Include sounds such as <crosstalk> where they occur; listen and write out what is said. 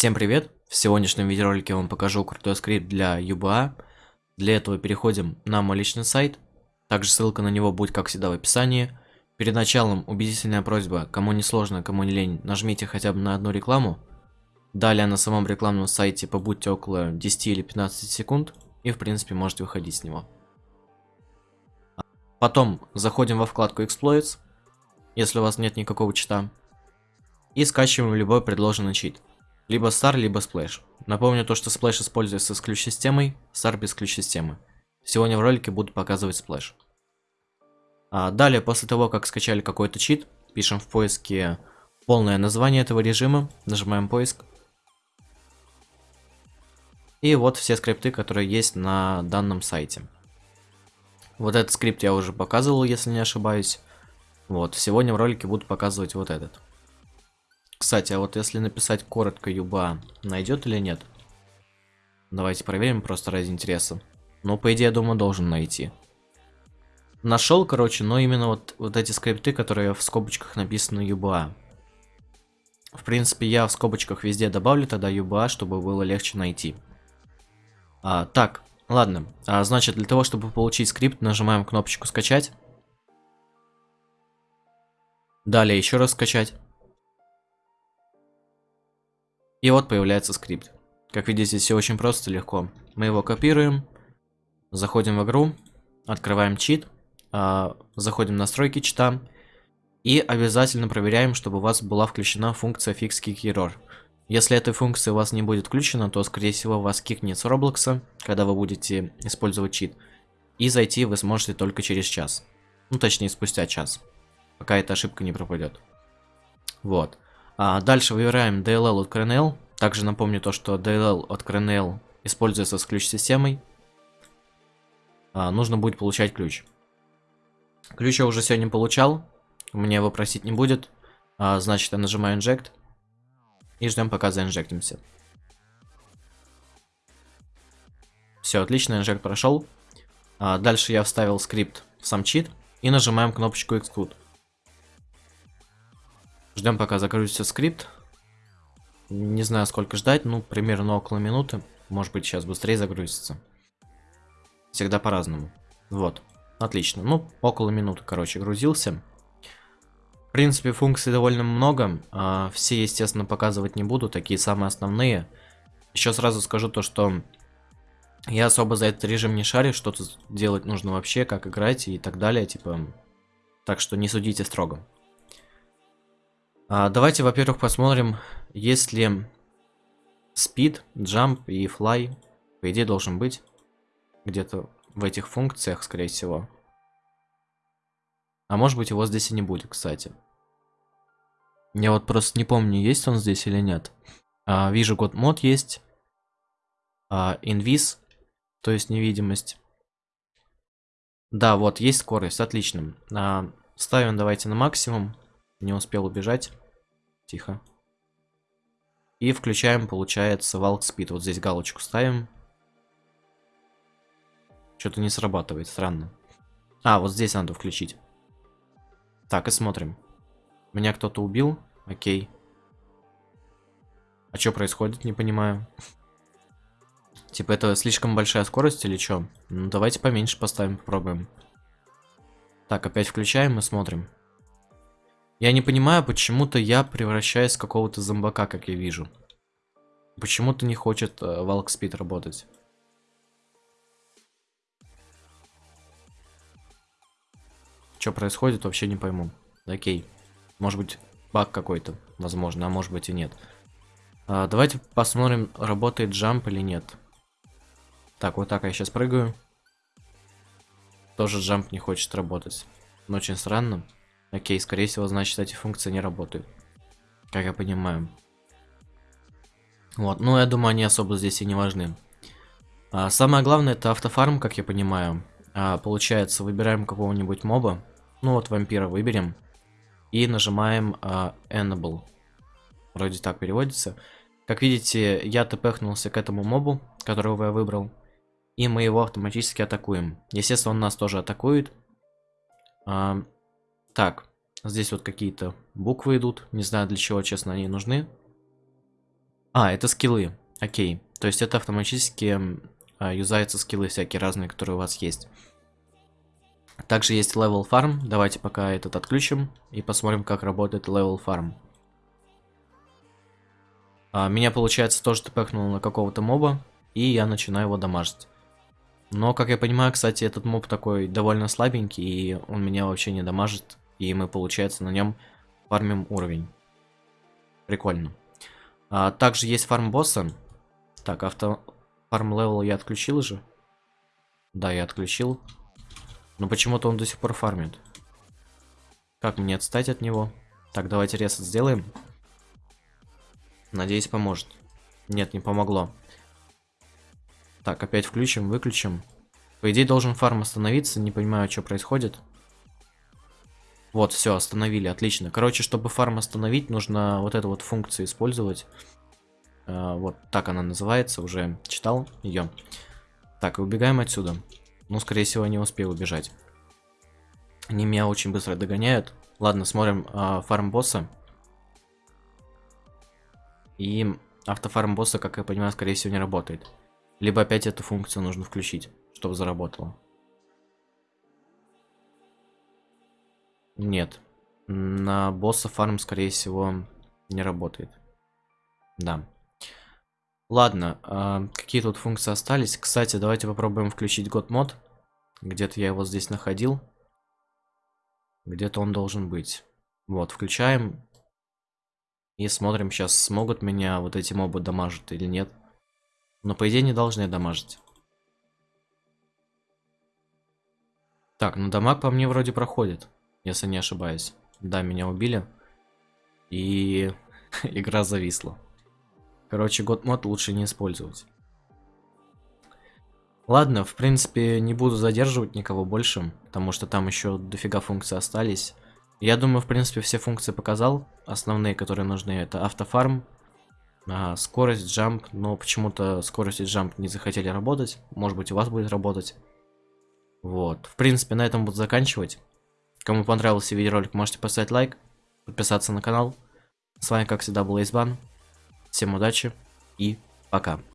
Всем привет! В сегодняшнем видеоролике я вам покажу крутой скрипт для UBA. Для этого переходим на мой личный сайт. Также ссылка на него будет, как всегда, в описании. Перед началом убедительная просьба, кому не сложно, кому не лень, нажмите хотя бы на одну рекламу. Далее на самом рекламном сайте побудьте около 10 или 15 секунд. И в принципе можете выходить с него. Потом заходим во вкладку Exploits, если у вас нет никакого чита. И скачиваем любой предложенный чит. Либо Star, либо Splash. Напомню то, что Splash используется с ключ-системой, Star без ключ-системы. Сегодня в ролике буду показывать Splash. А далее, после того, как скачали какой-то чит, пишем в поиске полное название этого режима, нажимаем поиск. И вот все скрипты, которые есть на данном сайте. Вот этот скрипт я уже показывал, если не ошибаюсь. Вот, сегодня в ролике буду показывать вот этот. Кстати, а вот если написать коротко юба, найдет или нет? Давайте проверим просто ради интереса. Ну, по идее, я думаю, должен найти. Нашел, короче, но именно вот, вот эти скрипты, которые в скобочках написаны UBA. В принципе, я в скобочках везде добавлю тогда UBA, чтобы было легче найти. А, так, ладно. А, значит, для того, чтобы получить скрипт, нажимаем кнопочку «Скачать». Далее еще раз скачать. И вот появляется скрипт. Как видите, все очень просто, легко. Мы его копируем, заходим в игру, открываем чит, э, заходим в настройки чита и обязательно проверяем, чтобы у вас была включена функция Fix Kick Error. Если этой функции у вас не будет включена, то скорее всего вас кикнет с Роблокса, когда вы будете использовать чит. И зайти вы сможете только через час. Ну точнее спустя час, пока эта ошибка не пропадет. Вот. А дальше выбираем DLL от CRNL. Также напомню то, что DLL от CRNL используется с ключ-системой. А, нужно будет получать ключ. Ключ я уже сегодня получал. Мне его просить не будет. А, значит, я нажимаю Inject. И ждем, пока заинжектимся. Все, отлично, инжект прошел. А, дальше я вставил скрипт в сам чит. И нажимаем кнопочку Exclude. Ждем, пока загрузится скрипт. Не знаю, сколько ждать, ну, примерно около минуты. Может быть, сейчас быстрее загрузится. Всегда по-разному. Вот, отлично. Ну, около минуты, короче, грузился. В принципе, функций довольно много. А, все, естественно, показывать не буду, такие самые основные. Еще сразу скажу то, что я особо за этот режим не шарю, что тут делать нужно вообще, как играть и так далее, типа... Так что не судите строго. А, давайте, во-первых, посмотрим, есть ли speed, jump и fly. По идее, должен быть где-то в этих функциях, скорее всего. А может быть, его здесь и не будет, кстати. Я вот просто не помню, есть он здесь или нет. А, вижу, год мод есть. А, инвиз, то есть невидимость. Да, вот, есть скорость, отлично. А, ставим давайте на максимум. Не успел убежать. Тихо. И включаем, получается, Walk Speed. Вот здесь галочку ставим. Что-то не срабатывает, странно. А, вот здесь надо включить. Так, и смотрим. Меня кто-то убил? Окей. А что происходит, не понимаю. <laughs> Типа это слишком большая скорость или что? Ну давайте поменьше поставим, попробуем. Так, опять включаем и смотрим. Я не понимаю, почему-то я превращаюсь в какого-то зомбака, как я вижу. Почему-то не хочет э, Валк Спид работать. Что происходит, вообще не пойму. Окей. Может быть, баг какой-то, возможно, а может быть и нет. А, давайте посмотрим, работает джамп или нет. Так, вот так я сейчас прыгаю. Тоже джамп не хочет работать. Но очень странно. Окей, скорее всего, значит, эти функции не работают. Как я понимаю. Вот, ну, я думаю, они особо здесь и не важны. А, самое главное, это автофарм, как я понимаю. А, получается, выбираем какого-нибудь моба. Ну, вот вампира выберем. И нажимаем а, Enable. Вроде так переводится. Как видите, я тпхнулся к этому мобу, которого я выбрал. И мы его автоматически атакуем. Естественно, он нас тоже атакует. А, так, здесь вот какие-то буквы идут. Не знаю, для чего, честно, они нужны. А, это скиллы. Окей. То есть это автоматически а, юзаются скиллы всякие разные, которые у вас есть. Также есть level farm. Давайте пока этот отключим и посмотрим, как работает level farm. А, меня, получается, тоже тпхнул на какого-то моба, и я начинаю его дамажить. Но, как я понимаю, кстати, этот моб такой довольно слабенький, и он меня вообще не дамажит, и мы, получается, на нем фармим уровень. Прикольно. А, также есть фарм босса. Так, auto farm level я отключил же. Да, я отключил. Но почему-то он до сих пор фармит. Как мне отстать от него? Так, давайте ресет сделаем. Надеюсь, поможет. Нет, не помогло. Так, опять включим, выключим. По идее, должен фарм остановиться. Не понимаю, что происходит. Вот, все, остановили, отлично. Короче, чтобы фарм остановить, нужно вот эту вот функцию использовать. Э, вот так она называется, уже читал ее. Так, и убегаем отсюда. Ну, скорее всего, не успею убежать. Они меня очень быстро догоняют. Ладно, смотрим э, фарм босса. И автофарм босса, как я понимаю, скорее всего, не работает. Либо опять эту функцию нужно включить, чтобы заработало. Нет. На босса фарм, скорее всего, не работает. Да. Ладно, э, какие тут функции остались? Кстати, давайте попробуем включить год мод. Где-то я его здесь находил. Где-то он должен быть. Вот, включаем. И смотрим сейчас, смогут меня вот эти мобы дамажить или нет. Но по идее не должны дамажить. Так, ну дамаг по мне вроде проходит если не ошибаюсь. Да, меня убили. И <laughs> игра зависла. Короче, год мод лучше не использовать. Ладно, в принципе, не буду задерживать никого больше, потому что там еще дофига функций остались. Я думаю, в принципе, все функции показал. Основные, которые нужны, это автофарм, а, скорость, джамп, но почему-то скорость джамп не захотели работать. Может быть, у вас будет работать. Вот, в принципе, на этом буду заканчивать. Кому понравился видеоролик, можете поставить лайк, подписаться на канал. С вами, как всегда, был Эйсбан. Всем удачи и пока.